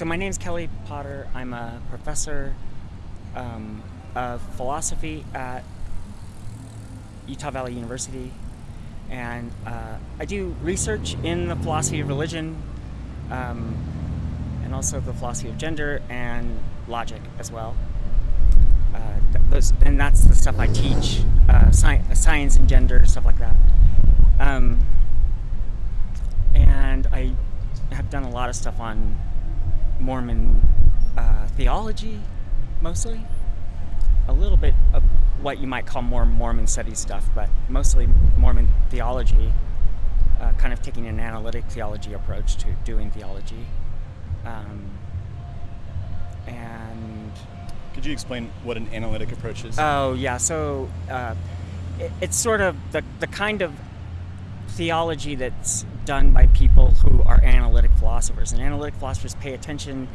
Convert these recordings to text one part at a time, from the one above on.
so my name's Kelly Potter. I'm a professor um, of philosophy at Utah Valley University, and uh, I do research in the philosophy of religion, um, and also the philosophy of gender and logic as well. Uh, those, and that's the stuff I teach, uh, sci science and gender, stuff like that. Um, and I have done a lot of stuff on Mormon uh, theology, mostly. A little bit of what you might call more Mormon study stuff, but mostly Mormon theology, uh, kind of taking an analytic theology approach to doing theology. Um, and could you explain what an analytic approach is? Oh yeah, so uh, it, it's sort of the the kind of theology that's done by people who are analytic philosophers. And analytic philosophers pay attention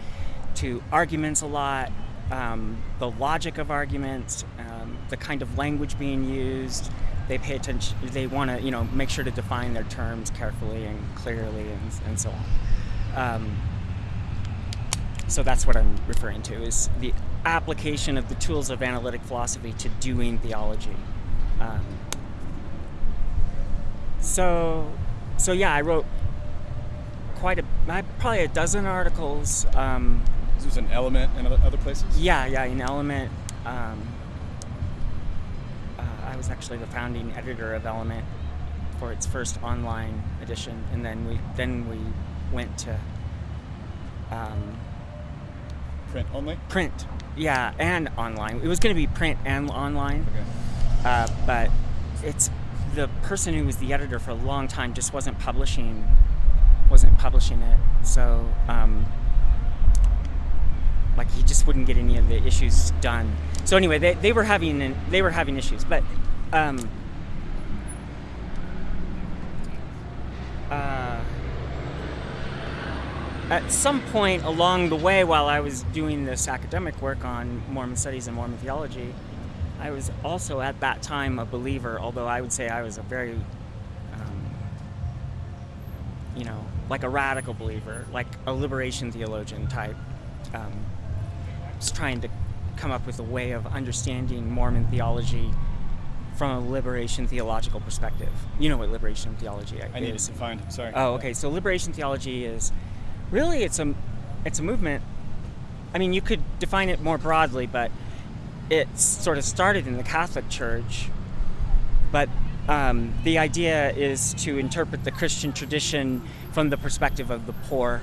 to arguments a lot, um, the logic of arguments, um, the kind of language being used. They pay attention. They want to, you know, make sure to define their terms carefully and clearly, and, and so on. Um, so that's what I'm referring to is the application of the tools of analytic philosophy to doing theology. So, so yeah, I wrote quite a, probably a dozen articles. Um, this was an Element and other places. Yeah, yeah, in Element. Um, uh, I was actually the founding editor of Element for its first online edition, and then we then we went to um, print only. Print, yeah, and online. It was going to be print and online, okay. uh, but it's the person who was the editor for a long time just wasn't publishing wasn't publishing it. So um, like he just wouldn't get any of the issues done. So anyway they, they were having they were having issues but um, uh, at some point along the way while I was doing this academic work on Mormon studies and Mormon theology I was also at that time a believer, although I would say I was a very, um, you know, like a radical believer, like a liberation theologian type. Um, just trying to come up with a way of understanding Mormon theology from a liberation theological perspective. You know what liberation theology is. I need to find. Sorry. Oh, okay. So liberation theology is really it's a it's a movement. I mean, you could define it more broadly, but it sort of started in the Catholic Church, but um, the idea is to interpret the Christian tradition from the perspective of the poor.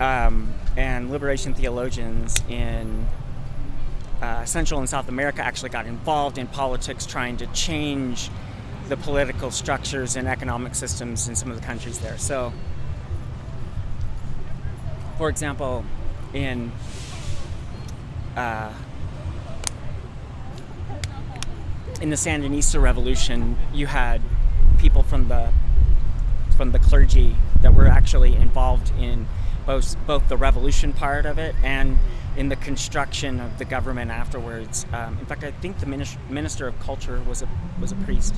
Um, and liberation theologians in uh, Central and South America actually got involved in politics trying to change the political structures and economic systems in some of the countries there. So, for example, in uh, in the Sandinista revolution, you had people from the from the clergy that were actually involved in both both the revolution part of it and in the construction of the government afterwards. Um, in fact, I think the minister of culture was a was a priest,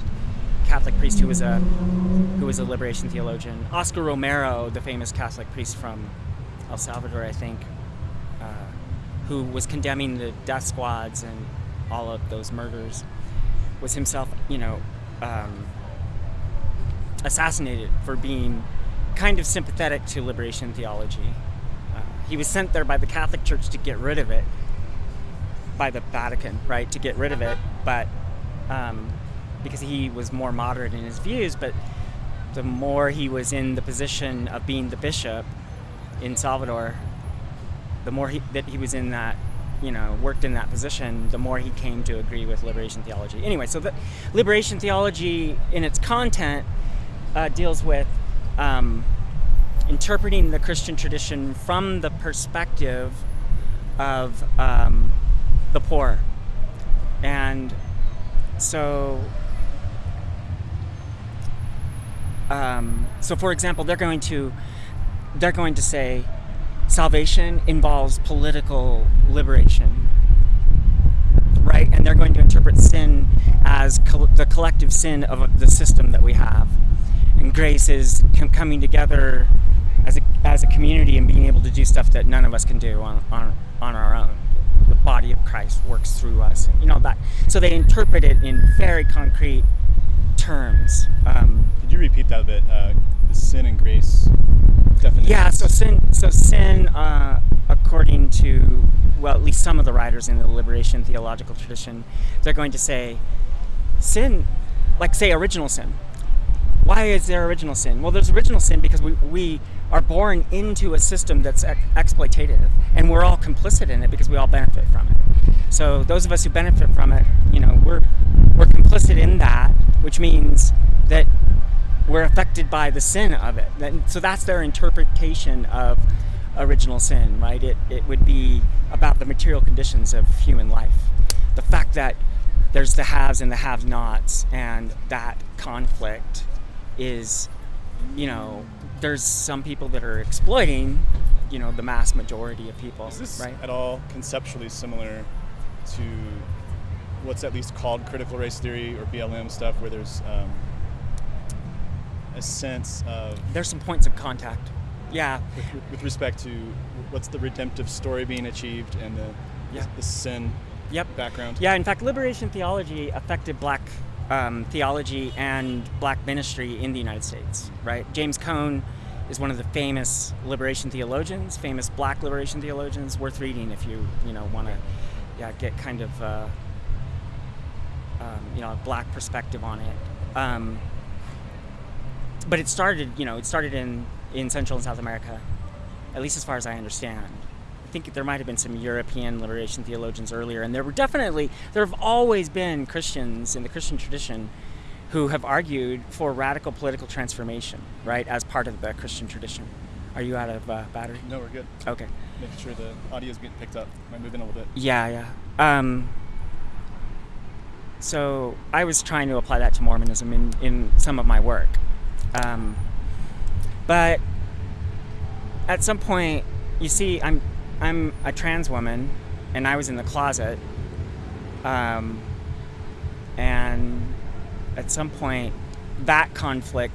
Catholic priest who was a who was a liberation theologian. Oscar Romero, the famous Catholic priest from El Salvador, I think, uh, who was condemning the death squads and all of those murders was himself, you know, um, assassinated for being kind of sympathetic to liberation theology. Uh, he was sent there by the Catholic Church to get rid of it, by the Vatican, right, to get rid of it, but um, because he was more moderate in his views, but the more he was in the position of being the bishop in Salvador, the more he, that he was in that you know, worked in that position, the more he came to agree with liberation theology. Anyway, so the liberation theology in its content uh, deals with um, interpreting the Christian tradition from the perspective of um, the poor. And so, um, so for example, they're going to, they're going to say, salvation involves political liberation, right? And they're going to interpret sin as co the collective sin of the system that we have. And grace is coming together as a, as a community and being able to do stuff that none of us can do on, on, on our own. The body of Christ works through us, you know that. So they interpret it in very concrete terms. Um, Could you repeat that a bit? Uh, the sin and grace definition. yeah, so sin, so sin, uh, according to well, at least some of the writers in the liberation theological tradition, they're going to say sin, like say original sin. Why is there original sin? Well, there's original sin because we, we are born into a system that's ex- exploitative, and we're all complicit in it because we all benefit from it. So those of us who benefit from it, you know, we're we're complicit in that, which means that we're affected by the sin of it. So that's their interpretation of original sin, right? It, it would be about the material conditions of human life. The fact that there's the haves and the have nots, and that conflict is, you know, there's some people that are exploiting, you know, the mass majority of people, Is this right? at all conceptually similar to what's at least called critical race theory or BLM stuff, where there's um, a sense of, There's some points of contact. Yeah, with, with respect to what's the redemptive story being achieved and the, Yeah. the sin Yep. background? Yeah, in fact, liberation theology affected black um, theology and black ministry in the United States, right? James Cone is one of the famous liberation theologians, famous black liberation theologians, worth reading if you, you know, want to yeah, get kind of, uh, um, you know, a black perspective on it. Um, but it started, you know, it started in, in Central and South America, at least as far as I understand. I think there might have been some European liberation theologians earlier, and there were definitely, there have always been Christians in the Christian tradition who have argued for radical political transformation, right, as part of the Christian tradition. Are you out of uh, battery? No, we're good. Okay. Making sure the audio's getting picked up. Might move in a little bit. Yeah, yeah. Um, so I was trying to apply that to Mormonism in, in some of my work. Um, but at some point, you see, I'm, I'm a trans woman, and I was in the closet. Um, and at some point, that conflict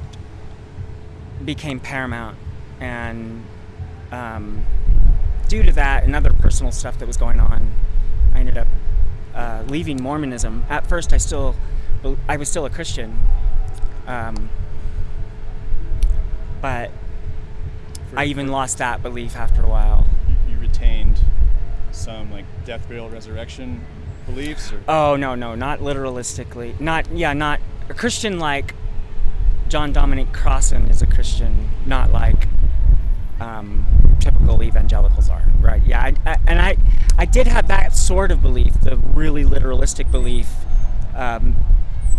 became paramount. And um, due to that and other personal stuff that was going on, I ended up uh, leaving Mormonism. At first, I still, I was still a Christian, um, but For- I even lost that belief after a while. You, you retained some like death, burial, resurrection beliefs, or Oh no, no, not literalistically. Not yeah, not a Christian like John Dominic Crossan is a Christian, not like um, typical evangelicals are, right? Yeah, I, I, and I, I did have that sort of belief, the really literalistic belief, um,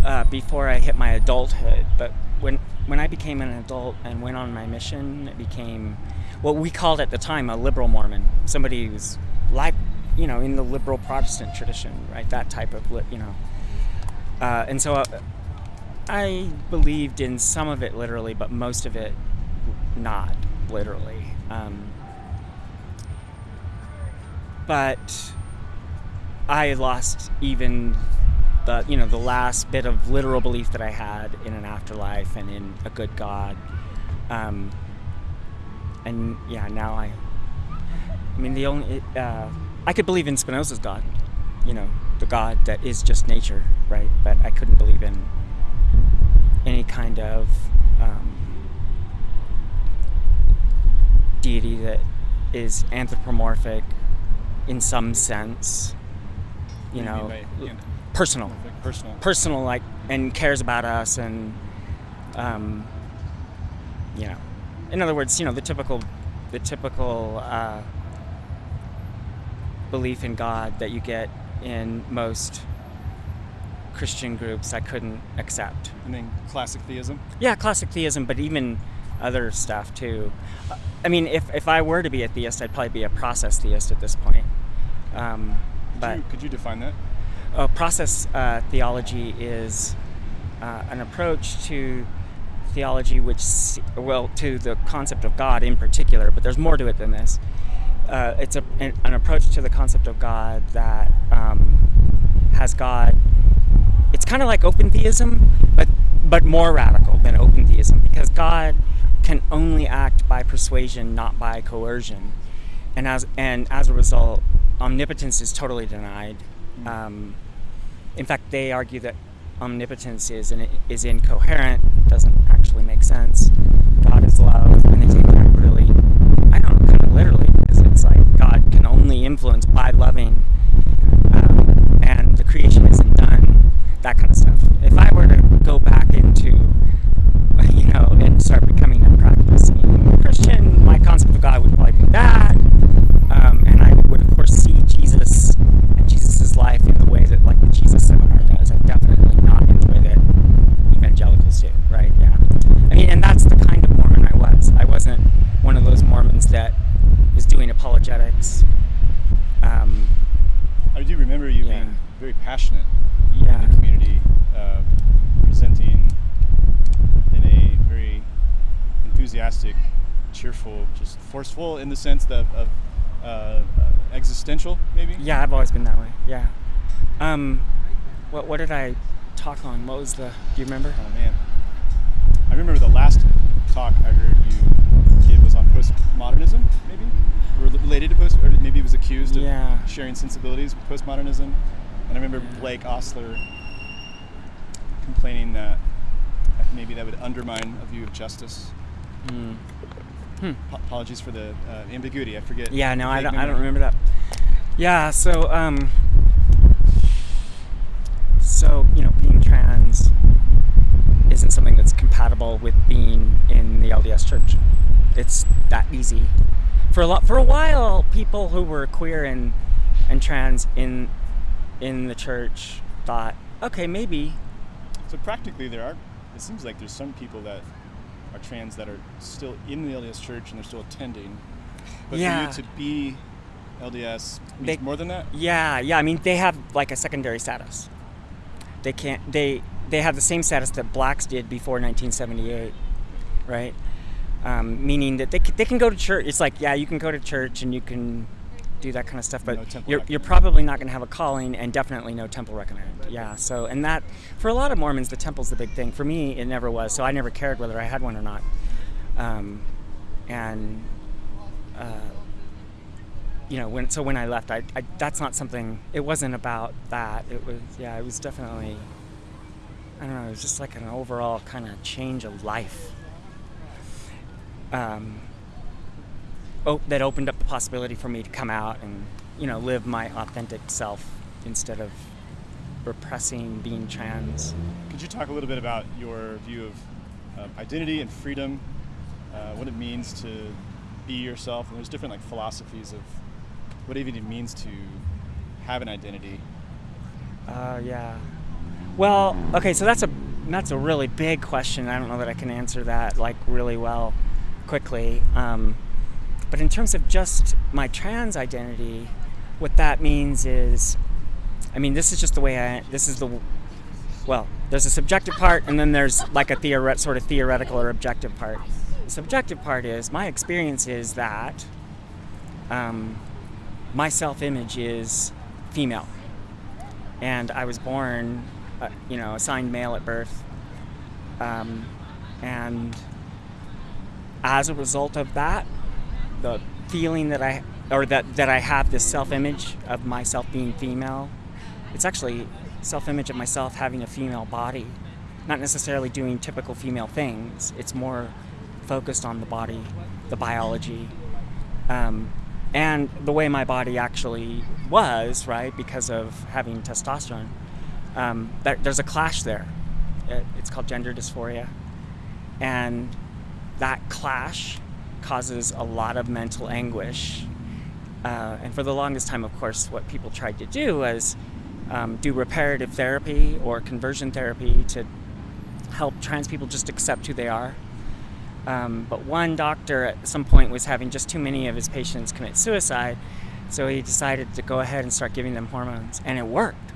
uh, before I hit my adulthood. But when when I became an adult and went on my mission, it became what we called at the time a liberal Mormon, somebody who's like, you know, in the liberal Protestant tradition, right? That type of, you know. Uh, and so uh, I believed in some of it literally, but most of it not literally. Um, but I lost even the you know the last bit of literal belief that I had in an afterlife and in a good God. Um, and yeah, now I. I mean, the only uh, I could believe in Spinoza's God, you know, the God that is just nature, right? But I couldn't believe in any kind of um, deity that is anthropomorphic in some sense. You What know, by an- personal, like personal. personal, like, and cares about us, and um, you know, in other words, you know, the typical, the typical uh, belief in God that you get in most Christian groups, I couldn't accept. and then classic theism. Yeah, classic theism, but even other stuff too. I mean, if, if I were to be a theist, I'd probably be a process theist at this point. Um, Could, but you, could you define that? uh, process uh, theology is uh, an approach to theology which, well, to the concept of God in particular, but there's more to it than this. Uh, it's a, an, an approach to the concept of God that um, has God. It's kind of like open theism, but but more radical than open theism because God can only act by persuasion, not by coercion, and as and as a result, omnipotence is totally denied. Mm. Um, in fact, they argue that omnipotence is in, is incoherent, doesn't actually make sense. God is love, and they take that really, I don't know, kind of literally, because it's like God can only influence by loving, um, and the creation isn't done, that kind of stuff. If I were to go back into, you know, and start becoming a practicing Christian, my concept of God would probably be that, um, and I would of course see Jesus and Jesus's life in the way that like the Jesus seminar does, and definitely not in the way that evangelicals do, right? Yeah. I mean, and that's the kind of Mormon I was. I wasn't one of those Mormons that was doing apologetics. Um, I do remember you Yeah. being very passionate yeah. in the community, uh, presenting in a very enthusiastic, cheerful, just forceful in the sense that of uh, existential, maybe. Yeah, I've always been that way. Yeah. Um, what what did I talk on? What was the? Do you remember? Oh man, I remember the last talk I heard you give was on postmodernism, maybe Rel- related to post, or maybe it was accused of Yeah. sharing sensibilities with postmodernism. And I remember. Blake Ostler complaining that maybe that would undermine a view of justice. Hmm. Hmm. Ap- apologies for the uh, ambiguity. I forget. Yeah, no, I don't. I don't remember that. Yeah, so um, so you know, being trans isn't something that's compatible with being in the LDS Church. It's that easy. For a lot, for a while, people who were queer and and trans in in the church thought, okay, maybe. So practically, there are. It seems like there's some people that are trans that are still in the LDS Church and they're still attending. But Yeah. for you to be LDS means They- more than that. Yeah, yeah. I mean, they have like a secondary status. They can't. They they have the same status that blacks did before 1978, right? Um, meaning that they they can go to church. It's like yeah, you can go to church and you can do that kind of stuff, but No you're you're probably not going to have a calling, and definitely no temple recommend. Yeah. So and that for a lot of Mormons, the temple's the big thing. For me, it never was. So I never cared whether I had one or not. Um, and uh, you know when so when I left I, I that's not something it wasn't about that it was yeah it was definitely I don't know it was just like an overall kind of change of life um, that opened up the possibility for me to come out and you know live my authentic self instead of repressing being trans Could you talk a little bit about your view of uh, identity and freedom, uh, what it means to be yourself? And there's different like philosophies of what even it means to have an identity. Uh, yeah. Well, okay, so that's a that's a really big question. I don't know that I can answer that like really well, quickly. Um, but in terms of just my trans identity, what that means is, I mean, this is just the way I. This is the, well, there's a subjective part, and then there's like a theoret- sort of theoretical or objective part. The subjective part is my experience is that um, my self-image is female and I was born, uh, you know, assigned male at birth, um, and as a result of that, the feeling that I or that that I have this self-image of myself being female, it's actually self-image of myself having a female body, not necessarily doing typical female things. It's more focused on the body, the biology, um, and the way my body actually was, right, because of having testosterone. Um, there, there's a clash there. It, it's called gender dysphoria. And that clash causes a lot of mental anguish. Uh, and for the longest time, of course, what people tried to do was um, do reparative therapy or conversion therapy to help trans people just accept who they are. Um, but one doctor at some point was having just too many of his patients commit suicide, so he decided to go ahead and start giving them hormones, and it worked.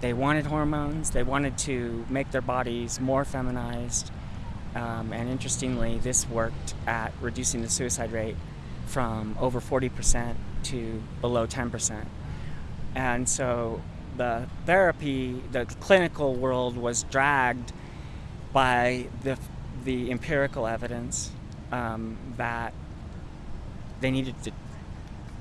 They wanted hormones, they wanted to make their bodies more feminized, um, and interestingly, this worked at reducing the suicide rate from over 40% to below 10%. And so the therapy, the clinical world was dragged by the the empirical evidence um, that they needed to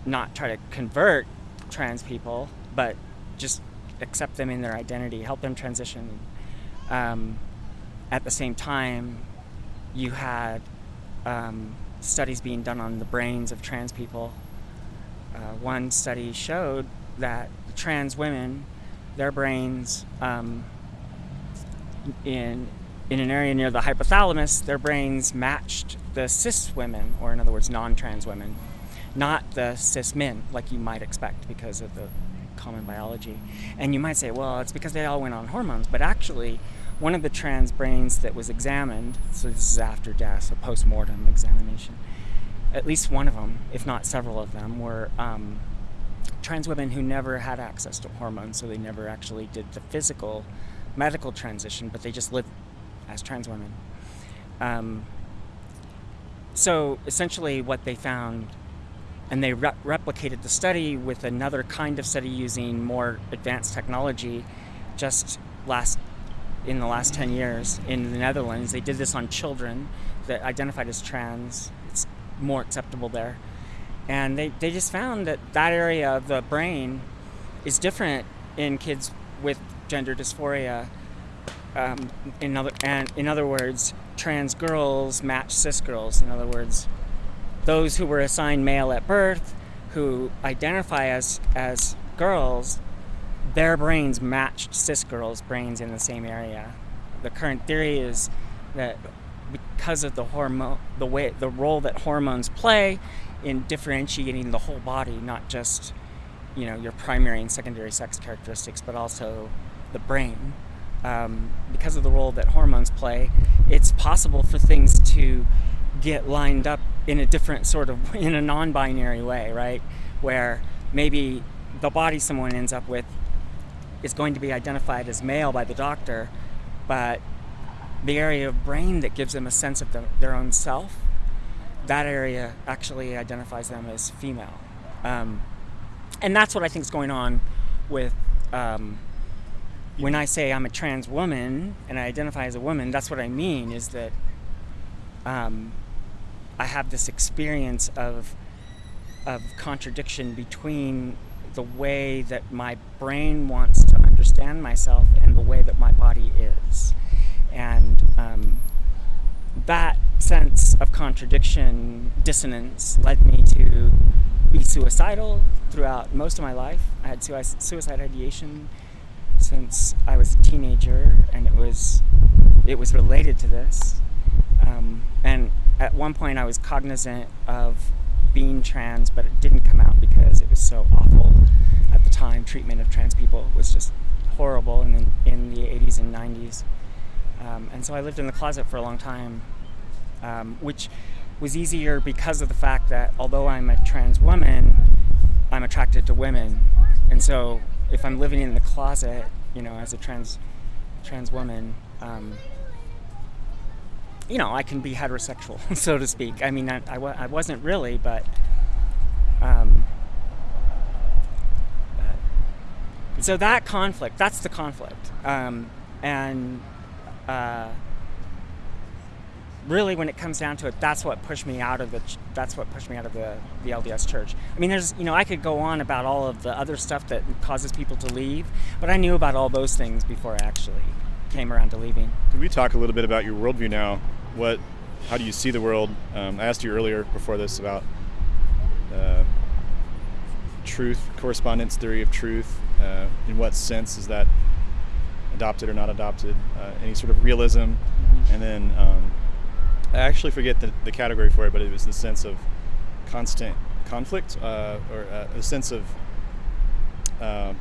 not try to convert trans people, but just accept them in their identity, help them transition. Um, at the same time, you had um, studies being done on the brains of trans people. Uh, one study showed that trans women, their brains, um, in in an area near the hypothalamus, their brains matched the cis women, or in other words, non-trans women, not the cis men, like you might expect because of the common biology. And you might say, well, it's because they all went on hormones, but actually, one of the trans brains that was examined, so this is after death, a post-mortem examination, at least one of them, if not several of them, were um, trans women who never had access to hormones, so they never actually did the physical medical transition, but they just lived as trans women. Um, so essentially, what they found, and they re- replicated the study with another kind of study using more advanced technology, just last in the last 10 years in the Netherlands. They did this on children that identified as trans. It's more acceptable there. And they, they just found that that area of the brain is different in kids with gender dysphoria. Um, in other and in other words, trans girls match cis girls. In other words, those who were assigned male at birth, who identify as as girls, their brains matched cis girls' brains in the same area. The current theory is that because of the hormone, the way, the role that hormones play in differentiating the whole body, not just, you know, your primary and secondary sex characteristics, but also the brain. Um, because of the role that hormones play, it's possible for things to get lined up in a different sort of, in a non-binary way, right? Where maybe the body someone ends up with is going to be identified as male by the doctor, but the area of brain that gives them a sense of the, their own self, that area actually identifies them as female. Um, and that's what I think is going on with um, when I say I'm a trans woman and I identify as a woman, that's what I mean is that um, I have this experience of, of contradiction between the way that my brain wants to understand myself and the way that my body is. And um, that sense of contradiction, dissonance, led me to be suicidal throughout most of my life. I had suicide ideation since I was a teenager, and it was it was related to this. Um, and at one point, I was cognizant of being trans, but it didn't come out because it was so awful at the time. Treatment of trans people was just horrible in the, in the 80s and 90s. Um, and so I lived in the closet for a long time, um, which was easier because of the fact that although I'm a trans woman, I'm attracted to women. And so if I'm living in the closet, you know, as a trans trans woman, um, you know, I can be heterosexual, so to speak. I mean, I, I, I wasn't really, but, um, but, so that conflict, that's the conflict. Um, and uh, really, when it comes down to it, that's what pushed me out of the, that's what pushed me out of the, the LDS church. I mean, there's, you know, I could go on about all of the other stuff that causes people to leave, but I knew about all those things before I actually came around to leaving. Could we talk a little bit about your worldview now? What how do you see the world? Um, I asked you earlier before this about uh, truth, correspondence theory of truth. Uh, in what sense is that adopted or not adopted? Uh, any sort of realism, mm-hmm. and then um, I actually forget the, the, category for it, but it was the sense of constant conflict uh, or uh, a sense of uh,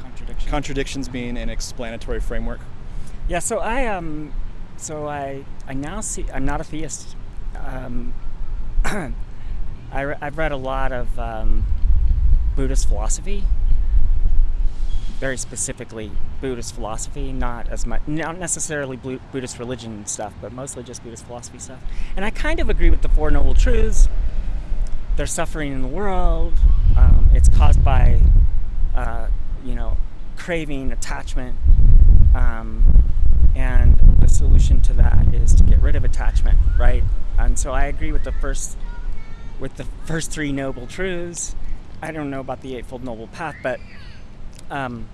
contradiction. contradictions being an explanatory framework. Yeah, so I um so I I now see I'm not a theist. Um, I I've read a lot of um, Buddhist philosophy, very specifically Buddhist philosophy, not as much, not necessarily Buddhist religion stuff, but mostly just Buddhist philosophy stuff. And I kind of agree with the Four Noble Truths. There's suffering in the world. Um, it's caused by, uh, you know, craving, attachment, um, and solution to that is to get rid of attachment, right? And so I agree with the first with the first three noble truths. I don't know about the eightfold noble path, but um,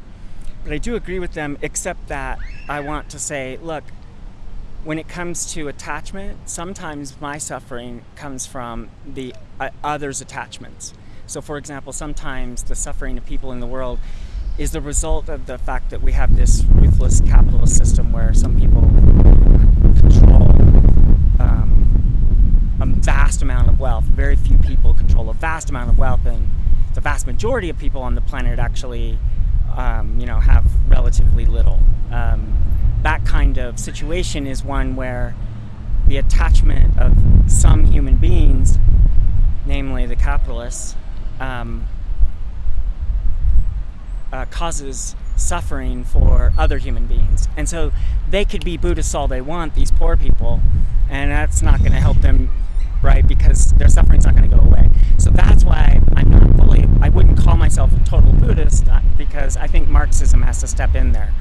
but I do agree with them, except that I want to say, look, when it comes to attachment, sometimes my suffering comes from the uh, others' attachments. So, for example, sometimes the suffering of people in the world is the result of the fact that we have this ruthless capitalist system where some people a vast amount of wealth. Very few people control a vast amount of wealth, and the vast majority of people on the planet actually, um, you know, have relatively little. Um, that kind of situation is one where the attachment of some human beings, namely the capitalists, um, uh, causes suffering for other human beings. And so they could be Buddhists all they want, these poor people, and that's not going to help them, right? Because their suffering's not going to go away. So that's why I'm not fully, I wouldn't call myself a total Buddhist uh, because I think Marxism has to step in there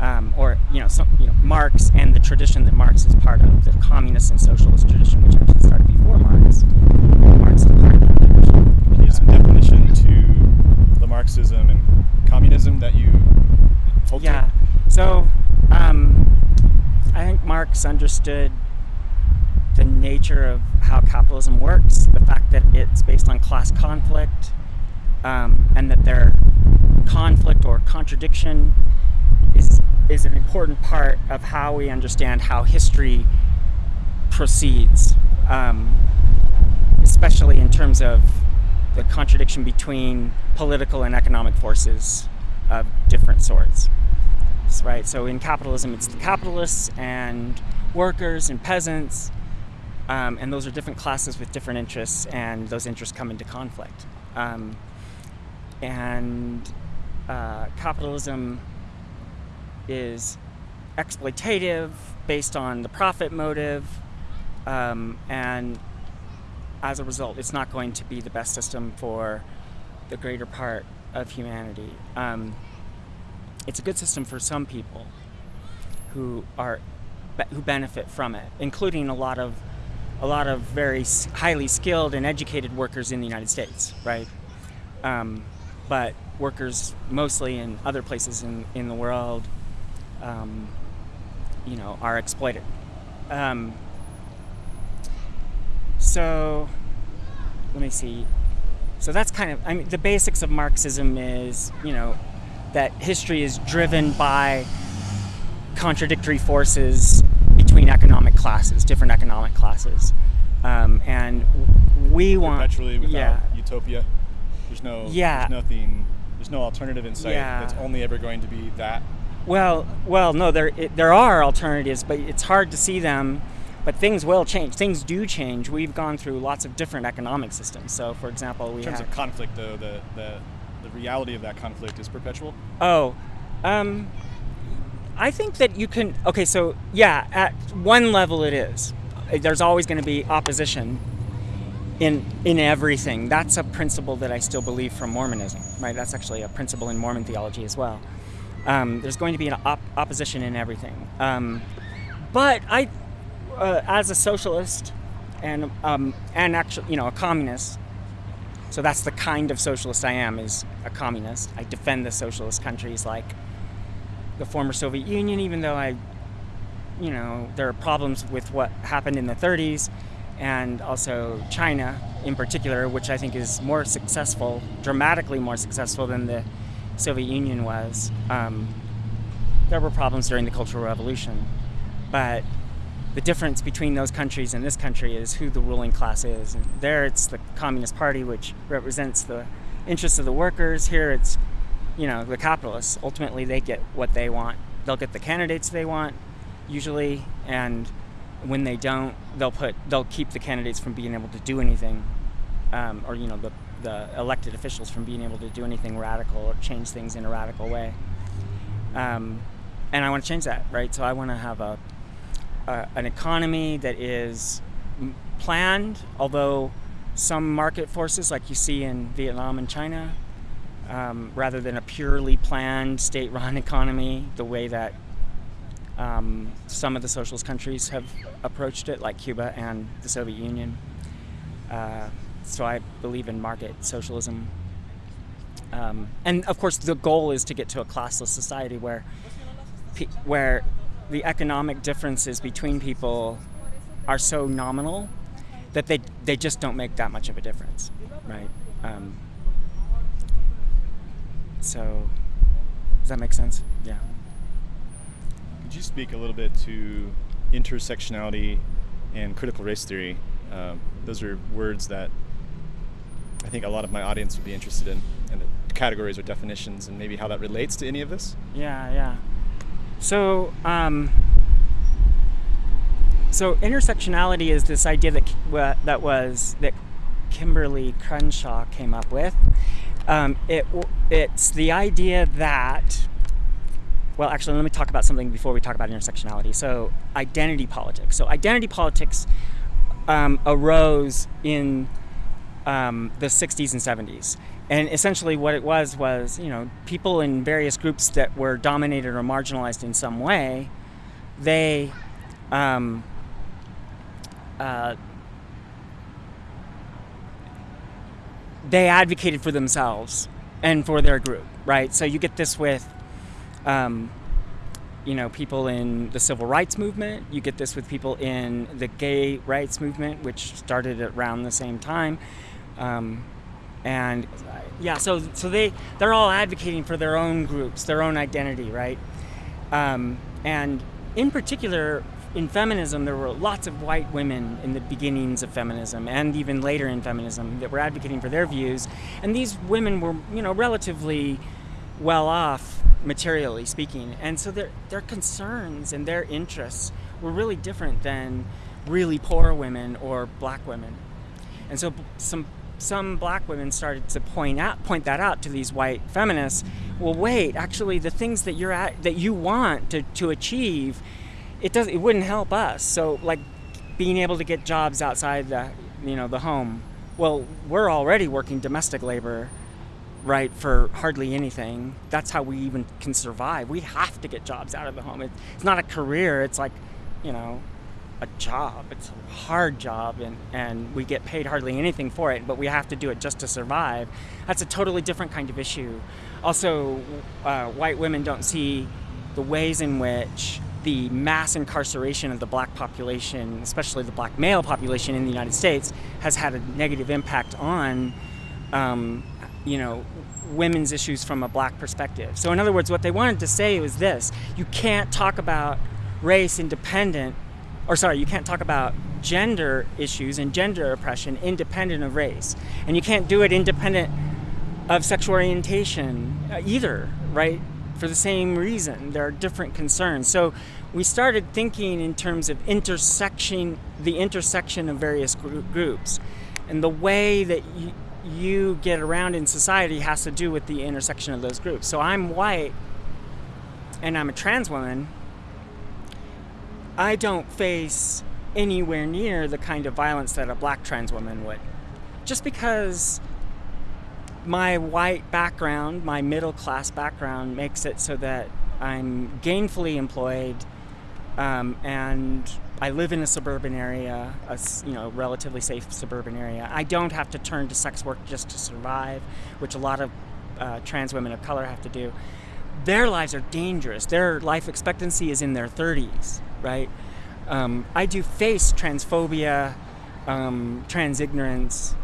um, or you know, some, you know, Marx and the tradition that Marx is part of, the communist and socialist tradition, which actually started before Marx. Marx is part of that tradition. Can you some definition to the Marxism and communism that you hold Yeah. to? So, um, I think Marx understood the nature of how capitalism works, the fact that it's based on class conflict, um, and that their conflict or contradiction is is an important part of how we understand how history proceeds, um, especially in terms of the contradiction between political and economic forces of different sorts. Right. So in capitalism, it's the capitalists and workers and peasants, um, and those are different classes with different interests, and those interests come into conflict. Um, and uh, capitalism is exploitative based on the profit motive, um, and as a result, it's not going to be the best system for the greater part of humanity. Um, it's a good system for some people who are who benefit from it, including a lot of a lot of very highly skilled and educated workers in the United States, right? Um, but workers mostly in other places in, in the world um, you know, are exploited. Um, so, let me see. So that's kind of, I mean, the basics of Marxism is, you know, that history is driven by contradictory forces between economic classes, different economic classes. Um, and we want. Perpetually without yeah. utopia. There's no. Yeah. There's nothing. There's no alternative in sight. Yeah. That's only ever going to be that. Well, well, no, there it, there are alternatives, but it's hard to see them. But things will change. Things do change. We've gone through lots of different economic systems. So, for example, we In terms have of conflict, though, the, the the reality of that conflict is perpetual. Oh, um, I think that you can. Okay, so yeah, at one level it is. There's always going to be opposition in in everything. That's a principle that I still believe from Mormonism, right? That's actually a principle in Mormon theology as well. Um, there's going to be an op- opposition in everything. Um, but I, uh, as a socialist, and um, and actually, you know, a communist. So that's the kind of socialist I am. Is a communist. I defend the socialist countries like the former Soviet Union, even though I, you know, there are problems with what happened in the 30s, and also China in particular, which I think is more successful, dramatically more successful than the Soviet Union was. Um, there were problems during the Cultural Revolution, but the difference between those countries and this country is who the ruling class is. And there, it's the Communist Party, which represents the interests of the workers. Here, it's you know the capitalists. Ultimately, they get what they want. They'll get the candidates they want, usually, and when they don't, they'll put they'll keep the candidates from being able to do anything, um, or you know the the elected officials from being able to do anything radical or change things in a radical way. Um, and I want to change that, right? So I want to have a, a an economy that is planned, although some market forces, like you see in Vietnam and China, um, rather than a purely planned state-run economy, the way that Um, some of the socialist countries have approached it, like Cuba and the Soviet Union. Uh, so I believe in market socialism. Um, and of course, the goal is to get to a classless society where, where the economic differences between people are so nominal that they, they just don't make that much of a difference, right? Um, so, does that make sense? Yeah. Could you speak a little bit to intersectionality and critical race theory? Um, those are words that I think a lot of my audience would be interested in, and the categories or definitions, and maybe how that relates to any of this. Yeah, yeah. So, um, so intersectionality is this idea that that was that Kimberly Crenshaw came up with. Um, it it's the idea that well, actually, let me talk about something before we talk about intersectionality. So, identity politics. So, identity politics um, arose in um, the 60s and 70s. And essentially, what it was was, you know, people in various groups that were dominated or marginalized in some way, they um, uh, they advocated for themselves and for their group, right? So you get this with, um, you know, people in the civil rights movement. You get this with people in the gay rights movement, which started around the same time. Um, and yeah, so so they they're all advocating for their own groups, their own identity, right? Um, and in particular, in feminism, there were lots of white women in the beginnings of feminism and even later in feminism that were advocating for their views. And these women were, you know, relatively well off materially speaking. And so their, their concerns and their interests were really different than really poor women or black women. And so some some black women started to point out point that out to these white feminists. Well, wait, actually the things that you're at that you want to, to achieve it does it wouldn't help us. So like being able to get jobs outside the you know the home. Well, we're already working domestic labor, right, for hardly anything. That's how we even can survive. We have to get jobs out of the home. It's not a career. It's like, you know, a job. It's a hard job, and, and we get paid hardly anything for it, but we have to do it just to survive. That's a totally different kind of issue. Also, uh, white women don't see the ways in which the mass incarceration of the black population, especially the black male population in the United States, has had a negative impact on, um, you know, women's issues from a black perspective. So, in other words, what they wanted to say was this you can't talk about race independent, or sorry, you can't talk about gender issues and gender oppression independent of race. And you can't do it independent of sexual orientation uh, either, right? For the same reason, there are different concerns. So we started thinking in terms of intersection, the intersection of various groups. And the way that you, you get around in society has to do with the intersection of those groups. So I'm white and I'm a trans woman. I don't face anywhere near the kind of violence that a black trans woman would. Just because my white background, my middle class background, makes it so that I'm gainfully employed um, and I live in a suburban area, a you know relatively safe suburban area. I don't have to turn to sex work just to survive, which a lot of uh, trans women of color have to do. Their lives are dangerous. Their life expectancy is in their 30s, right? Um, I do face transphobia, um, trans ignorance,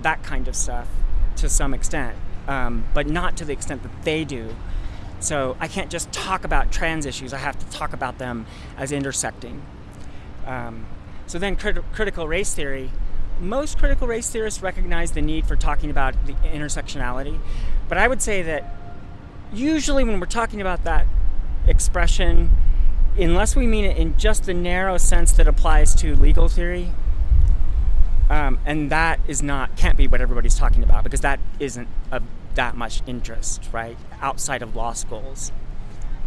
that kind of stuff to some extent, um, but not to the extent that they do. So I can't just talk about trans issues, I have to talk about them as intersecting. Um, so then crit- critical race theory, most critical race theorists recognize the need for talking about the intersectionality, but I would say that usually when we're talking about that expression, unless we mean it in just the narrow sense that applies to legal theory, um, and that is not can't be what everybody's talking about because that isn't a that much interest, right, outside of law schools.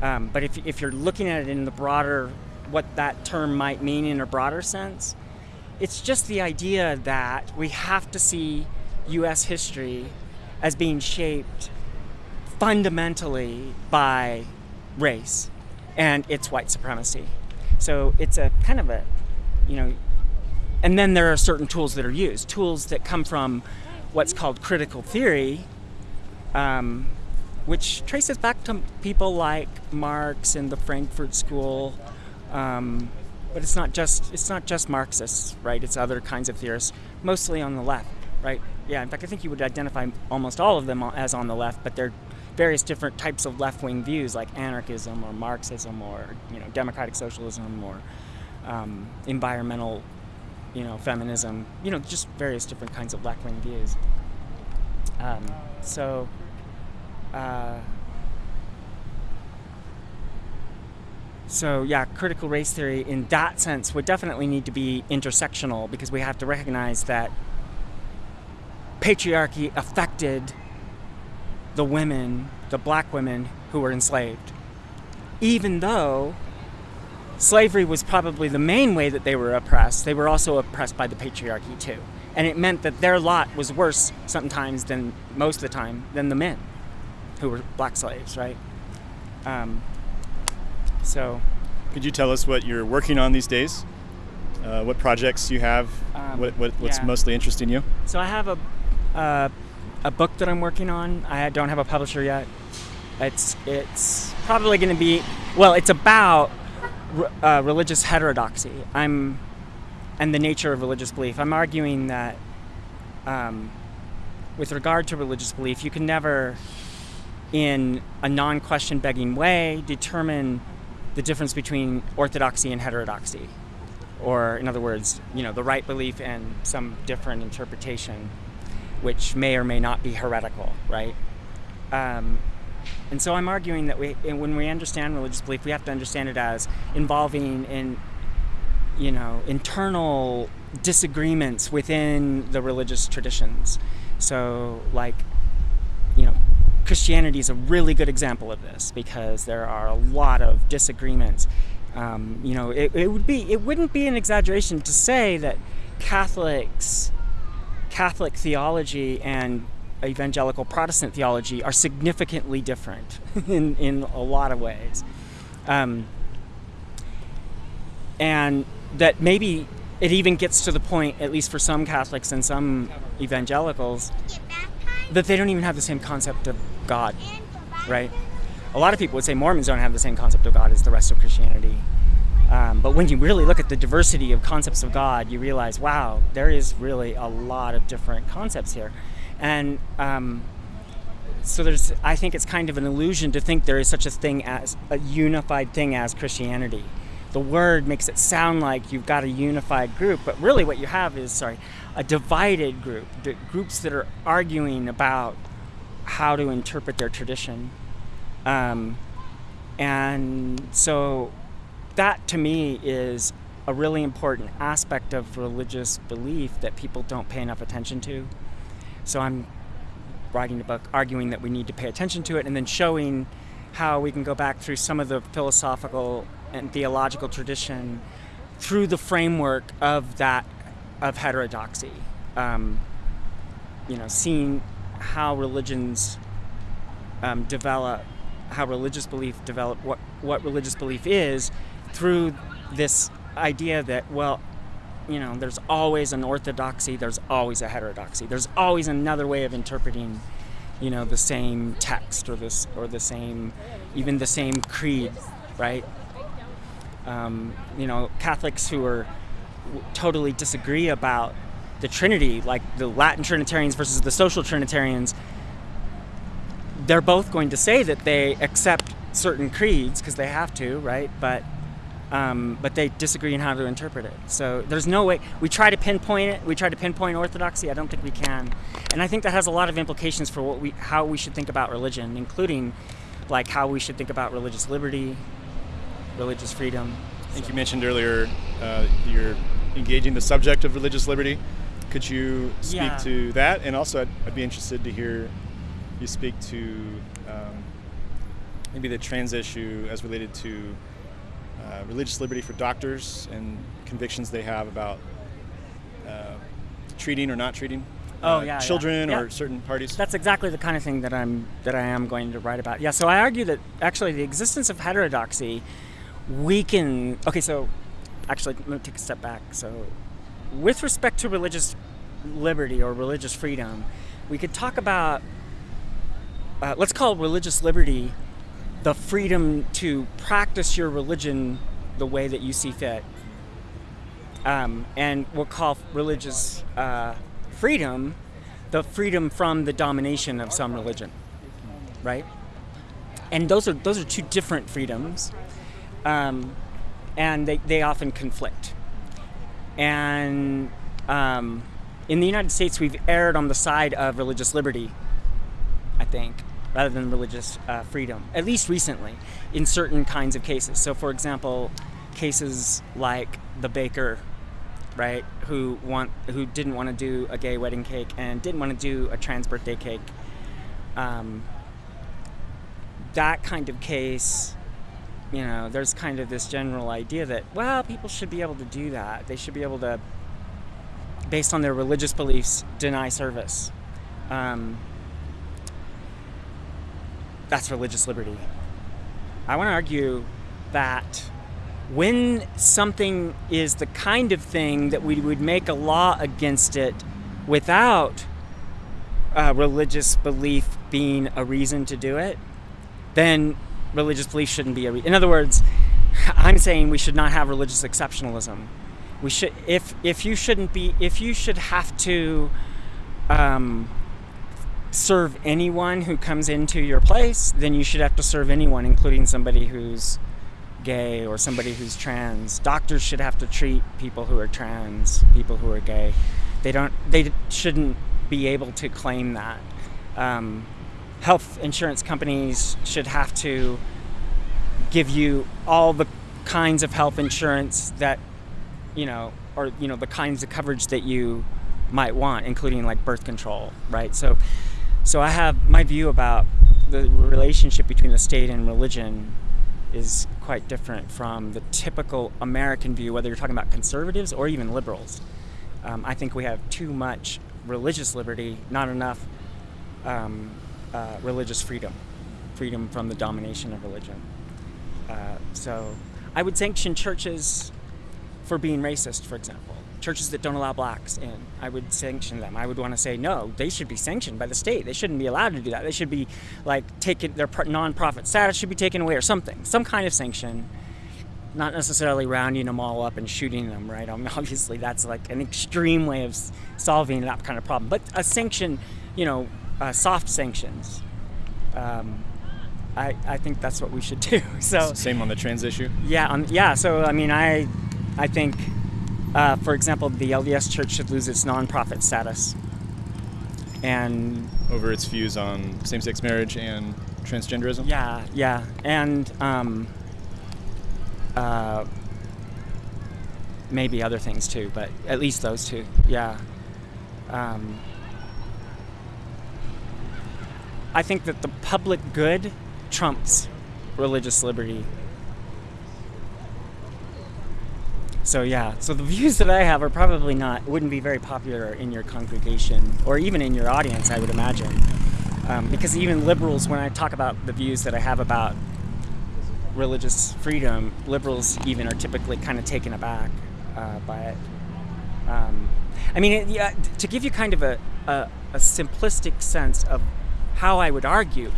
Um, but if, if you're looking at it in the broader, what that term might mean in a broader sense, it's just the idea that we have to see US history as being shaped fundamentally by race. and it's white supremacy. So it's a kind of a, you know, and then there are certain tools that are used, tools that come from what's called critical theory, um, which traces back to people like Marx and the Frankfurt School. Um, but it's not just it's not just Marxists, right? It's other kinds of theorists, mostly on the left, right? Yeah, in fact, I think you would identify almost all of them as on the left, but they're various different types of left-wing views like anarchism or Marxism or you know democratic socialism or um, environmental you know feminism you know just various different kinds of left-wing views um, so uh, so yeah critical race theory in that sense would definitely need to be intersectional because we have to recognize that patriarchy affected the women, the black women who were enslaved. Even though slavery was probably the main way that they were oppressed, they were also oppressed by the patriarchy too. And it meant that their lot was worse sometimes than most of the time than the men who were black slaves, right? Um, so. Could you tell us what you're working on these days? Uh, what projects you have? Um, what, what, what's yeah. mostly interesting you? So I have a uh, a book that I'm working on. I don't have a publisher yet. It's it's probably going to be well. It's about uh, religious heterodoxy. I'm and the nature of religious belief. I'm arguing that um, with regard to religious belief, you can never, in a non-question begging way, determine the difference between orthodoxy and heterodoxy, or in other words, you know, the right belief and some different interpretation which may or may not be heretical, right? Um, and so I'm arguing that we, when we understand religious belief, we have to understand it as involving in, you know, internal disagreements within the religious traditions. So, like, you know, Christianity is a really good example of this because there are a lot of disagreements. Um, you know, it, it would be, it wouldn't be an exaggeration to say that Catholics Catholic theology and evangelical Protestant theology are significantly different in, in a lot of ways. Um, and that maybe it even gets to the point, at least for some Catholics and some evangelicals, that they don't even have the same concept of God, right? A lot of people would say Mormons don't have the same concept of God as the rest of Christianity. Um, but when you really look at the diversity of concepts of God, you realize, wow, there is really a lot of different concepts here. And um, so there's, I think it's kind of an illusion to think there is such a thing as a unified thing as Christianity. The word makes it sound like you've got a unified group, but really what you have is, sorry, a divided group, groups that are arguing about how to interpret their tradition. Um, and so that to me is a really important aspect of religious belief that people don't pay enough attention to. So I'm writing a book arguing that we need to pay attention to it and then showing how we can go back through some of the philosophical and theological tradition through the framework of that of heterodoxy. Um, you know, seeing how religions um, develop, how religious belief develop, what what religious belief is, through this idea that, well, you know, there's always an orthodoxy, there's always a heterodoxy, there's always another way of interpreting, you know, the same text or this or the same, even the same creed, right? Um, you know, Catholics who are totally disagree about the Trinity, like the Latin Trinitarians versus the social Trinitarians, they're both going to say that they accept certain creeds because they have to, right? But um, but they disagree on how to interpret it. So there's no way, we try to pinpoint it, we try to pinpoint orthodoxy, I don't think we can. And I think that has a lot of implications for what we, how we should think about religion, including like how we should think about religious liberty, religious freedom. I think you mentioned earlier uh, you're engaging the subject of religious liberty. Could you speak yeah. to that? And also, I'd, I'd, be interested to hear you speak to um, maybe the trans issue as related to uh, religious liberty for doctors and convictions they have about uh, treating or not treating oh, uh, yeah, children yeah. or certain parties. That's exactly the kind of thing that I'm that I am going to write about. Yeah, so I argue that actually the existence of heterodoxy we can. Okay, so actually, let me take a step back. So, with respect to religious liberty or religious freedom, we could talk about. Uh, let's call religious liberty the freedom to practice your religion the way that you see fit. Um, and we'll call religious uh, freedom the freedom from the domination of some religion, right? And those are those are two different freedoms, um, and they, they often conflict. And um, in the United States, we've erred on the side of religious liberty, I think, rather than religious uh, freedom, at least recently, in certain kinds of cases. So, for example, cases like the baker right? Who want who didn't want to do a gay wedding cake and didn't want to do a trans birthday cake. Um, that kind of case, you know, there's kind of this general idea that well, people should be able to do that. They should be able to, based on their religious beliefs, deny service. Um, that's religious liberty. I want to argue that when something is the kind of thing that we would make a law against it without uh, religious belief being a reason to do it, then religious belief shouldn't be a. In other words, I'm saying we should not have religious exceptionalism. We should, if if you shouldn't be, if you should have to um, serve anyone who comes into your place, then you should have to serve anyone, including somebody who's gay or somebody who's trans. Doctors should have to treat people who are trans, people who are gay. They don't. They shouldn't be able to claim that. Um, health insurance companies should have to give you all the kinds of health insurance that you know, or you know, the kinds of coverage that you might want, including like birth control, right? So, so I have my view about the relationship between the state and religion is quite different from the typical American view, whether you're talking about conservatives or even liberals. Um, I think we have too much religious liberty, not enough um, uh, religious freedom, freedom from the domination of religion. Uh, so I would sanction churches for being racist, for example churches that don't allow blacks in, I would sanction them. I would want to say no, they should be sanctioned by the state. They shouldn't be allowed to do that. They should be like taken their nonprofit status should be taken away or something, some kind of sanction. Not necessarily rounding them all up and shooting them, right? I mean, obviously, that's like an extreme way of solving that kind of problem. But a sanction, you know, uh, soft sanctions. Um, I, I think that's what we should do. So same on the trans issue. Yeah, um, yeah. So I mean, I I think uh, for example, the LDS Church should lose its nonprofit status. And over its views on same-sex marriage and transgenderism. Yeah, yeah, and um, uh, maybe other things too, but at least those two. Yeah. Um, I think that the public good trumps religious liberty. So yeah, so the views that I have are probably not wouldn't be very popular in your congregation or even in your audience, I would imagine, um, because even liberals, when I talk about the views that I have about religious freedom, liberals even are typically kind of taken aback uh, by it. Um, I mean, it, yeah, to give you kind of a, a, a simplistic sense of how I would argue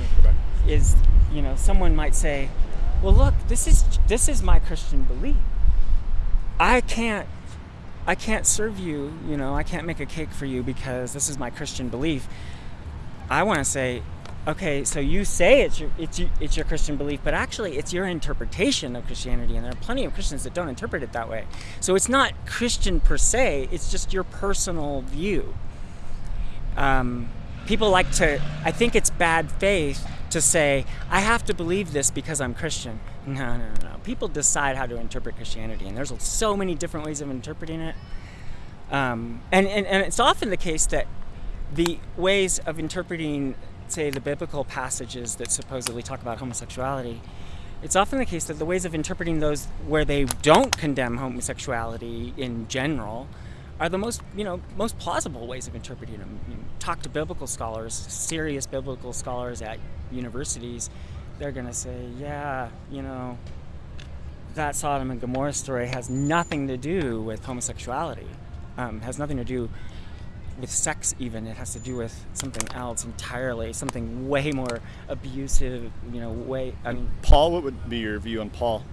is, you know, someone might say, well, look, this is this is my Christian belief I can't I can't serve you, you know, I can't make a cake for you because this is my Christian belief. I want to say, okay, so you say it's your it's your, it's your Christian belief, but actually it's your interpretation of Christianity, and there are plenty of Christians that don't interpret it that way. So it's not Christian per se; it's just your personal view. Um, people like to. I think it's bad faith to say I have to believe this because I'm Christian. No, no, no. No. People decide how to interpret Christianity, and there's so many different ways of interpreting it. Um, and, and, and it's often the case that the ways of interpreting, say, the biblical passages that supposedly talk about homosexuality, it's often the case that the ways of interpreting those where they don't condemn homosexuality in general are the most, you know, most plausible ways of interpreting them. You talk to biblical scholars, serious biblical scholars at universities, they're going to say, yeah, you know, that Sodom and Gomorrah story has nothing to do with homosexuality. Um, has nothing to do with sex even it has to do with something else entirely something way more abusive you know way i mean Paul, what would be your view on Paul,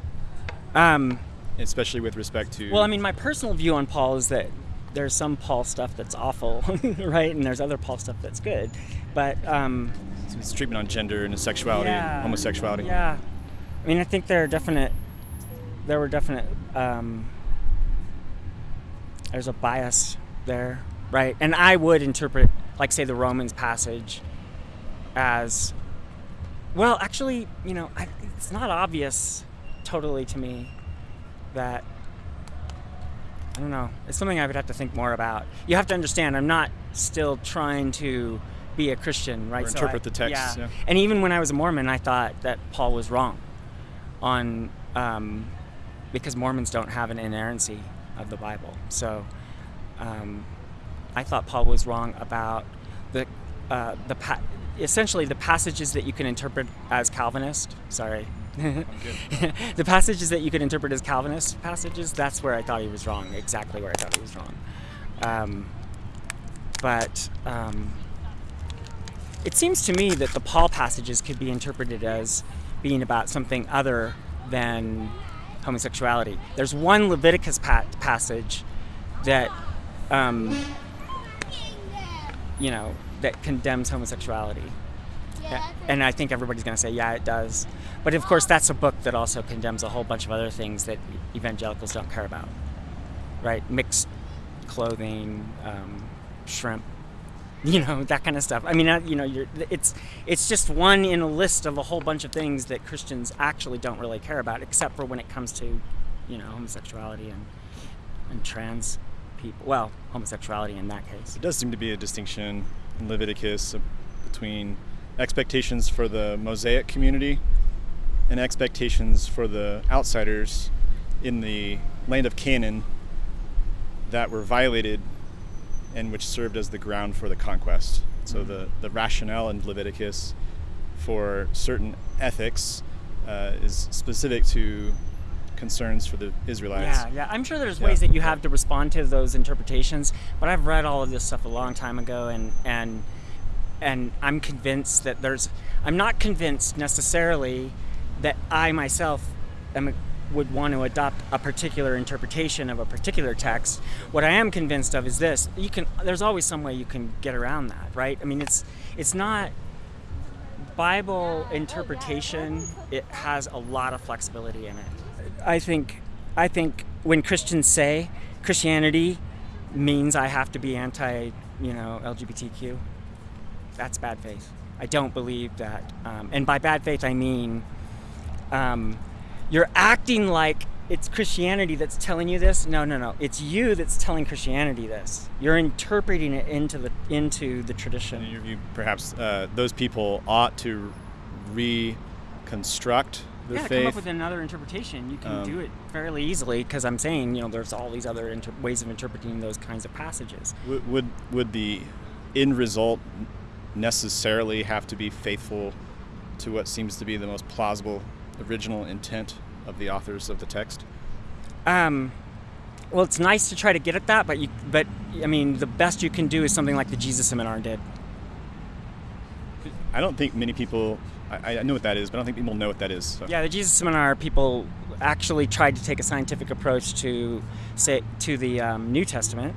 um especially with respect to? well i mean my personal view on paul is that there's some paul stuff that's awful right? And there's other paul stuff that's good. But um his treatment on gender and sexuality, yeah, and homosexuality. yeah. I mean i think there are definite there were definite um there's a bias there right? And i would interpret like say the romans passage as well actually you know I, it's not obvious totally to me that i don't know it's something i would have to think more about you have to understand i'm not still trying to be a christian right Or So interpret I- the text, yeah. and even when i was a mormon i thought that paul was wrong on um, because mormons don't have an inerrancy of the bible so um, I thought Paul was wrong about the uh, the pa- essentially the passages that you can interpret as Calvinist. Sorry. the passages that you could interpret as Calvinist passages, that's where I thought he was wrong, exactly where I thought he was wrong. Um, but um, it seems to me that the Paul passages could be interpreted as being about something other than homosexuality. There's one Leviticus pa- passage that um, you know, that condemns homosexuality. A- And I think everybody's going to say, yeah, it does. But of course, that's a book that also condemns a whole bunch of other things that evangelicals don't care about, right? Mixed clothing, um, shrimp, you know, that kind of stuff. I mean, uh, you know, you're, it's it's just one in a list of a whole bunch of things that Christians actually don't really care about, except for when it comes to, you know, homosexuality and and trans people. Well, homosexuality in that case. It does seem to be a distinction in Leviticus between expectations for the Mosaic community and expectations for the outsiders in the land of Canaan that were violated and which served as the ground for the conquest. So the, the rationale in Leviticus for certain ethics uh, is specific to concerns for the Israelites. Yeah, yeah. I'm sure there's Yeah. ways that you have to respond to those interpretations, but I've read all of this stuff a long time ago, and and and I'm convinced that there's. I'm not convinced necessarily that I myself am would want to adopt a particular interpretation of a particular text. What I am convinced of is this: you can. There's always some way you can get around that, right? I mean, it's it's not. Bible interpretation it has a lot of flexibility in it. I think I think when Christians say Christianity means I have to be anti, you know, LGBTQ, that's bad faith. I don't believe that. Um, and by bad faith, I mean um, you're acting like it's Christianity that's telling you this. No, no, no. It's you that's telling Christianity this. You're interpreting it into the into the In tradition. your view, perhaps uh, those people ought to reconstruct the yeah, come up with another interpretation. You can Um, do it fairly easily because I'm saying, you know, there's all these other inter- ways of interpreting those kinds of passages. would, would would the end result necessarily have to be faithful to what seems to be the most plausible original intent of the authors of the text? Um, well, it's nice to try to get at that, but you, but I mean, the best you can do is something like the Jesus Seminar did. I don't think many people. I, I know what that is, but I don't think people know what that is. So. Yeah, the Jesus Seminar people actually tried to take a scientific approach to say to the um, New Testament.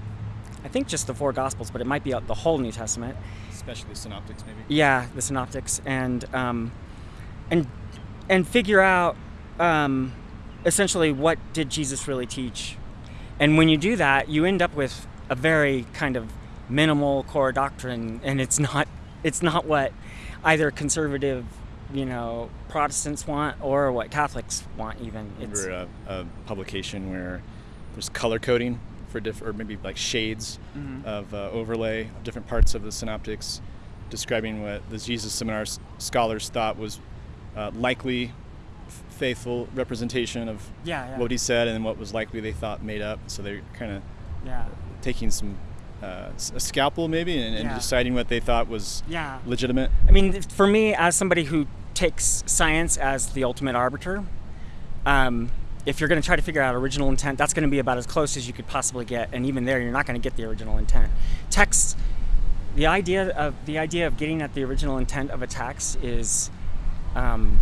I think just the four Gospels, but it might be the whole New Testament. Especially synoptics, maybe. Yeah, the Synoptics, and um, and and figure out um, essentially what did Jesus really teach. And when you do that, you end up with a very kind of minimal core doctrine, and it's not it's not what either conservative, you know, Protestants want or what Catholics want. Even it's remember a, a publication where there's color coding for different, or maybe like shades Mhm. of uh, overlay of different parts of the synoptics, describing what the Jesus Seminar s- scholars thought was uh, likely f- faithful representation of yeah, yeah, what he said and what was likely they thought made up. So they're kind of yeah, taking some uh, a scalpel maybe and, and deciding what they thought was yeah. legitimate. I mean, for me, as somebody who takes science as the ultimate arbiter, um, if you're going to try to figure out original intent, that's going to be about as close as you could possibly get, and even there, you're not going to get the original intent. Text, the idea of the idea of getting at the original intent of a text is, um,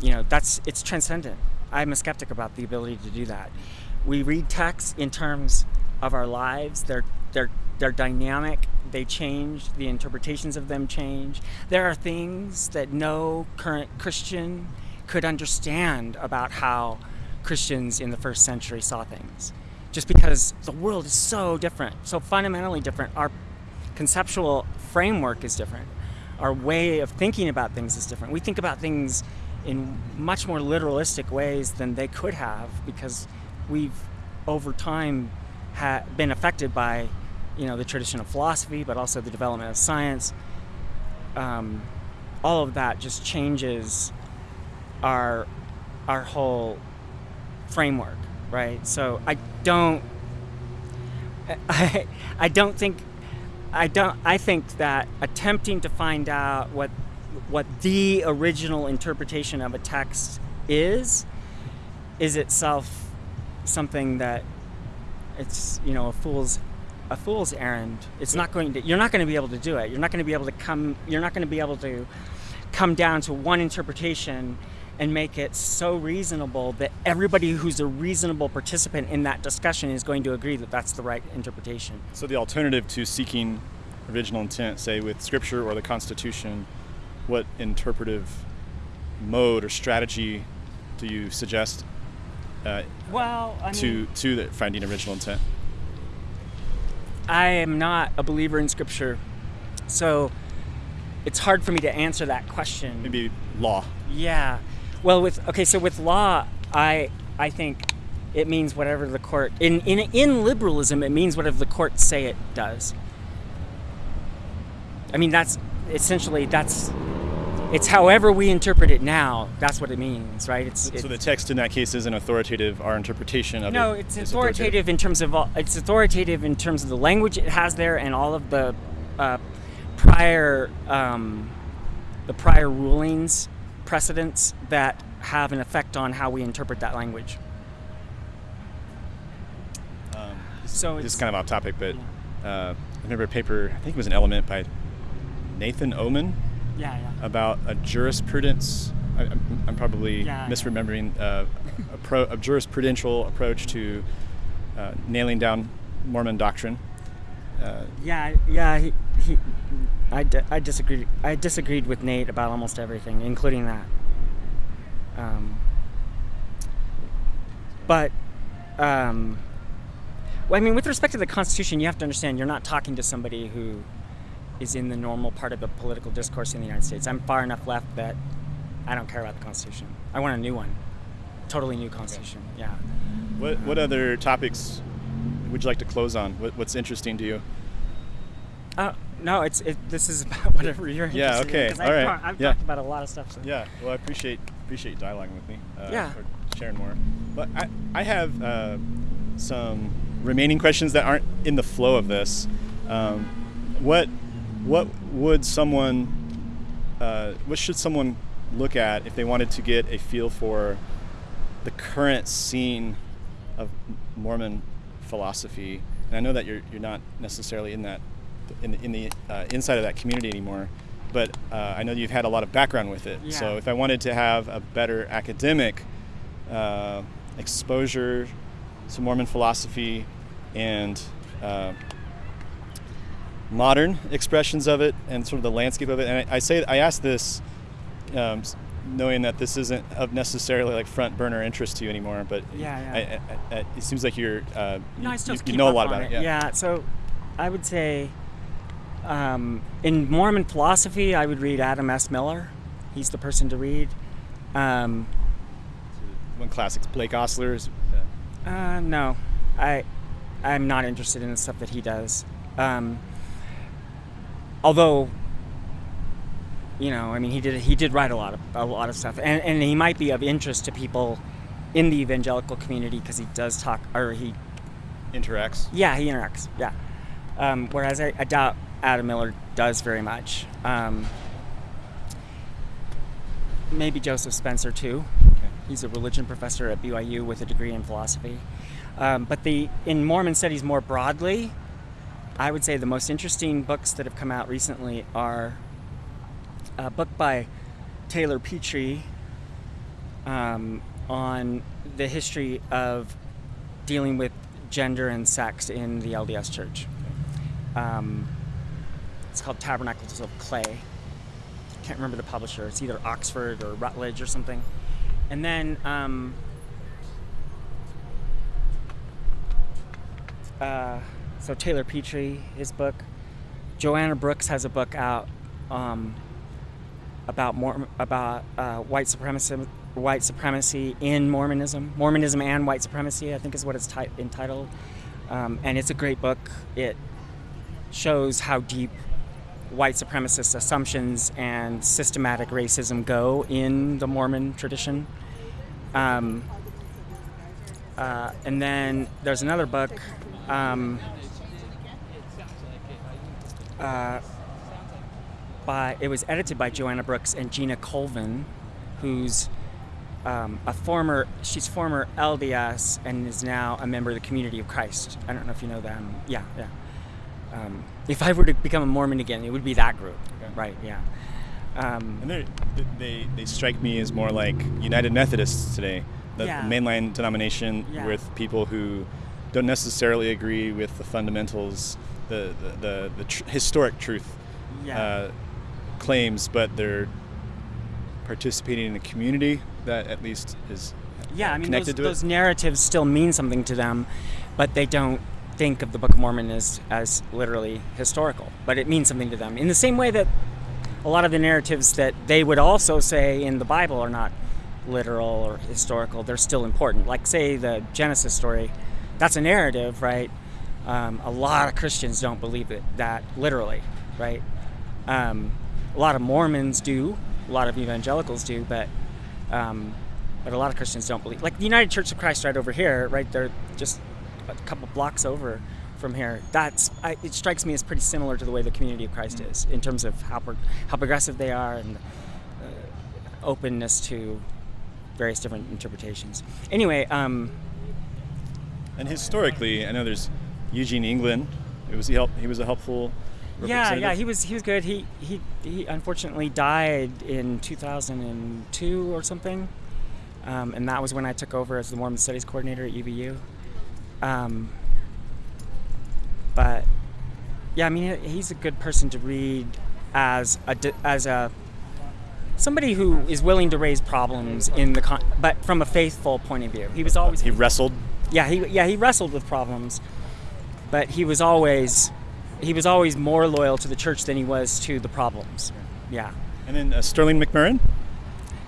you know, that's it's transcendent. I'm a skeptic about the ability to do that. We read texts in terms of our lives. They're they're they're dynamic. They change. The interpretations of them change. There are things that no current Christian could understand about how Christians in the first century saw things. Just because the world is so different, so fundamentally different. Our conceptual framework is different. Our way of thinking about things is different. We think about things in much more literalistic ways than they could have because we've over time been affected by you know the tradition of philosophy but also the development of science um, all of that just changes our our whole framework right? So i don't i i don't think i don't i think that attempting to find out what what the original interpretation of a text is is itself something that it's you know a fool's a fool's errand. It's not going to you're not going to be able to do it. You're not going to be able to come you're not going to be able to come down to one interpretation and make it so reasonable that everybody who's a reasonable participant in that discussion is going to agree that that's the right interpretation So the alternative to seeking original intent, say with Scripture or the Constitution, what interpretive mode or strategy do you suggest uh, well I to to the finding original intent? I am not a believer in scripture, so it's hard for me to answer that question. Maybe law. Yeah. Well, with okay, so with law, I I think it means whatever the court in in in liberalism it means whatever the courts say it does. I mean that's essentially that's it's however we interpret it now. That's what it means, right? It's, So the text in that case isn't authoritative. Our interpretation of no, it it's is authoritative in terms of all, it's authoritative in terms of the language it has there and all of the uh, prior um, the prior rulings, precedents that have an effect on how we interpret that language. Um, So this it's is kind of off topic, but uh, I remember a paper. I think it was an element by Nathan Oman yeah, yeah. about a jurisprudence. I, I'm, I'm probably Yeah, yeah. misremembering uh, a, pro, a jurisprudential approach to uh, nailing down Mormon doctrine. Uh, Yeah, yeah. He, he, I, I disagreed. I disagreed with Nate about almost everything, including that. Um, but, um, well, I mean, with respect to the Constitution, you have to understand you're not talking to somebody who is in the normal part of the political discourse in the United States. I'm far enough left that I don't care about the Constitution. I want a new one, totally new Constitution. Yeah. what what other topics would you like to close on? What, what's interesting to you? Uh, no, it's it, this is about whatever you're Yeah, interested okay, in. 'cause all I've, right, talked- I've yeah. talked about a lot of stuff. So. Yeah, well, I appreciate appreciate dialoguing with me. Uh, Yeah. Or sharing more. But I I have uh, some remaining questions that aren't in the flow of this. Um, what what would someone uh, what should someone look at if they wanted to get a feel for the current scene of Mormon philosophy? And I know that you're you're not necessarily in that in the, in the uh, inside of that community anymore, but uh, I know you've had a lot of background with it. So if I wanted to have a better academic uh, exposure to Mormon philosophy and uh, modern expressions of it and sort of the landscape of it, and I, I say I ask this um, knowing that this isn't of necessarily like front burner interest to you anymore, but Yeah, yeah. I, I, I, it seems like you're uh, No, you, you know a lot about it. it. Yeah. So, I would say, um, in Mormon philosophy, I would read Adam S. Miller. He's the person to read. Um, One classic, Blake Ostler uh, no, I, I'm not interested in the stuff that he does. Um, although, you know, I mean, he did he did write a lot of a lot of stuff, and and he might be of interest to people in the evangelical community because he does talk or he interacts. Yeah, he interacts. Yeah. Um, whereas I, I doubt Adam Miller does very much. Um, maybe Joseph Spencer too. He's a religion professor at BYU with a degree in philosophy. Um, but the in Mormon studies more broadly, I would say the most interesting books that have come out recently are a book by Taylor Petrey um, on the history of dealing with gender and sex in the LDS Church. Um, it's called Tabernacles of Clay. Can't remember the publisher. It's either Oxford or Routledge or something. And then um, uh, so Taylor Petrey, his book. Joanna Brooks has a book out um, about more about uh, white supremacy, white supremacy in Mormonism, Mormonism and white supremacy. I think is what it's ti- entitled, um, and it's a great book. It shows how deep white supremacist assumptions and systematic racism go in the Mormon tradition. Um, uh, and then there's another book. Um, uh, by it was edited by Joanna Brooks and Gina Colvin, who's um, a former she's former LDS and is now a member of the Community of Christ. I don't know if you know them. Yeah, yeah. If I were to become a Mormon again, it would be that group, Okay. right? Yeah. Um, And they they strike me as more like United Methodists today, the Yeah. mainline denomination Yeah. with people who don't necessarily agree with the fundamentals, the the the, the tr- historic truth yeah. uh, claims, but they're participating in a community that at least is yeah, I mean, those, connected to it. those narratives still mean something to them, but they don't think of the Book of Mormon as, as literally historical. But it means something to them. In the same way that a lot of the narratives that they would also say in the Bible are not literal or historical, they're still important. Like, say, the Genesis story, that's a narrative, right? Um, a lot of Christians don't believe it that literally, right? Um, a lot of Mormons do, a lot of evangelicals do, but um, but a lot of Christians don't believe. Like the United Church of Christ right over here, right? They're just a couple blocks over from here. That's I, it strikes me as pretty similar to the way the Community of Christ is in terms of how pro- how progressive they are and uh, openness to various different interpretations. Anyway, um, And historically, I know there's Eugene England. It was he help, he was a helpful. yeah, yeah, he was he was good. He he he unfortunately died in 2002 or something, um, and that was when I took over as the Mormon Studies coordinator at UVU. Um, but yeah, I mean, he's a good person to read as a as a somebody who is willing to raise problems in the con- but from a faithful point of view. He was always He wrestled. yeah, he yeah he wrestled with problems, but he was always he was always more loyal to the church than he was to the problems. Yeah, And then uh, Sterling McMurrin.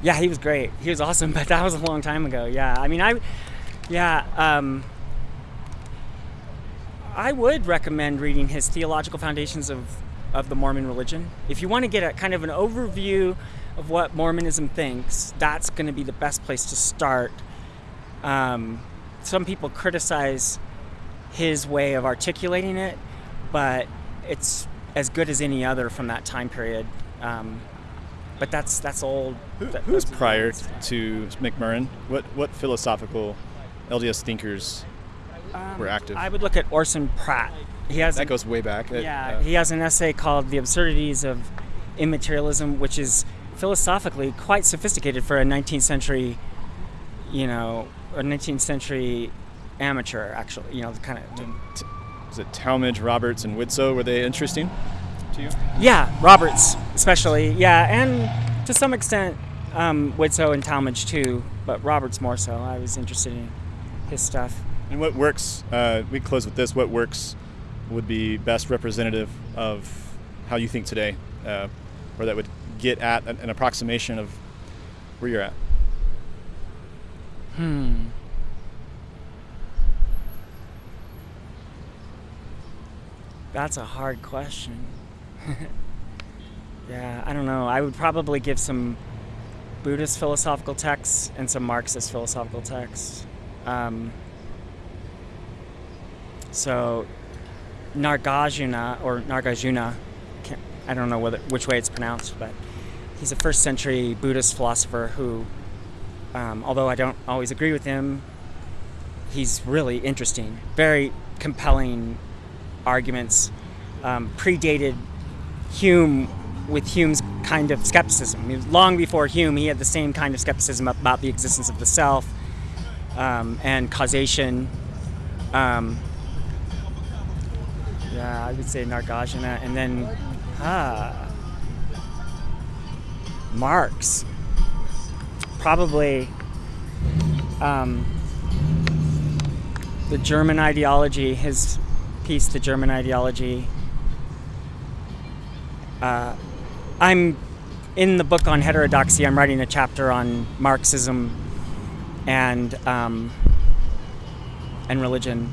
yeah, he was great. He was awesome, but that was a long time ago. Yeah, I mean, I yeah. Um, I would recommend reading his theological foundations of, of the Mormon religion. If you want to get a kind of an overview of what Mormonism thinks, that's going to be the best place to start. Um, some people criticize his way of articulating it, but it's as good as any other from that time period. Um, but that's that's old. Who, That- who was prior to McMurrin? What what philosophical LDS thinkers Um, were active? I would look at Orson Pratt. He has that goes way back. Uh, yeah, uh, he has an essay called "The Absurdities of Immaterialism," which is philosophically quite sophisticated for a 19th century, you know, a 19th century amateur. Actually, you know, the kind of was it Talmage, Roberts, and Widtsoe? Were they interesting to you? yeah, Roberts especially, yeah, and to some extent um, Widtsoe and Talmage too, but Roberts more so. I was interested in his stuff. And what works? Uh, we close with this. What works would be best representative of how you think today, uh, or that would get at an, an approximation of where you're at. Hmm. That's a hard question. yeah, I don't know. I would probably give some Buddhist philosophical texts and some Marxist philosophical texts. Um, so, Nargajuna or Nargajuna, I don't know whether which way it's pronounced, but he's a first century Buddhist philosopher who Um, although I don't always agree with him, he's really interesting. Very compelling arguments. Um, predated Hume with Hume's kind of skepticism. Long before Hume, he had the same kind of skepticism about the existence of the self um, and causation. Um, yeah, I would say Nargajana, and then ah, Marx. Probably um, the German ideology, his piece, The German Ideology. Uh, I'm in the book on heterodoxy, I'm writing a chapter on Marxism and, um, and religion.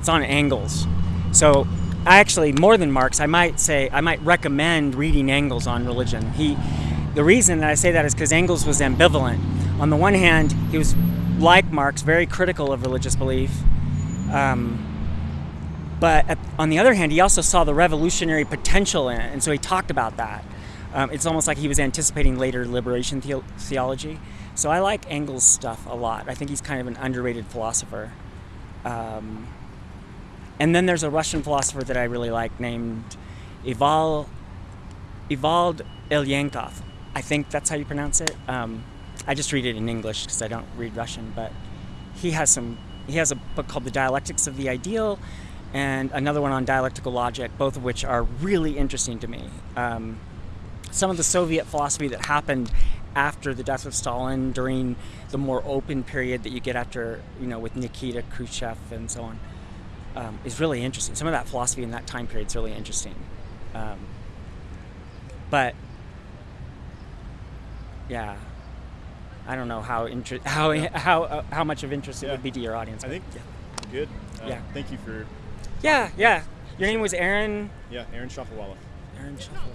It's on Engels. So actually, more than Marx, I might say, I might recommend reading Engels on religion. He, the reason that I say that is because Engels was ambivalent. On the one hand, he was, like Marx, very critical of religious belief. Um, but at, on the other hand, he also saw the revolutionary potential in it, and so he talked about that. Um, it's almost like he was anticipating later liberation the- theology. So I like Engels' stuff a lot. I think he's kind of an underrated philosopher. Um, and then there's a Russian philosopher that I really like named Ival, Ivald Ilyenkov. I think that's how you pronounce it. Um, I just read it in English because I don't read Russian, but he has some. He has a book called The Dialectics of the Ideal, and another one on dialectical logic, both of which are really interesting to me. Um, some of the Soviet philosophy that happened after the death of Stalin, during the more open period that you get after, you know, with Nikita Khrushchev and so on, um, is really interesting. Some of that philosophy in that time period is really interesting. Um, but yeah, I don't know how inter- how Yeah. how uh, how much of interest it Yeah. would be to your audience. I think yeah. good. Uh, Yeah. Thank you for yeah, yeah. Your name was Aaron. yeah, Aaron Shafawala. Aaron Shuffle.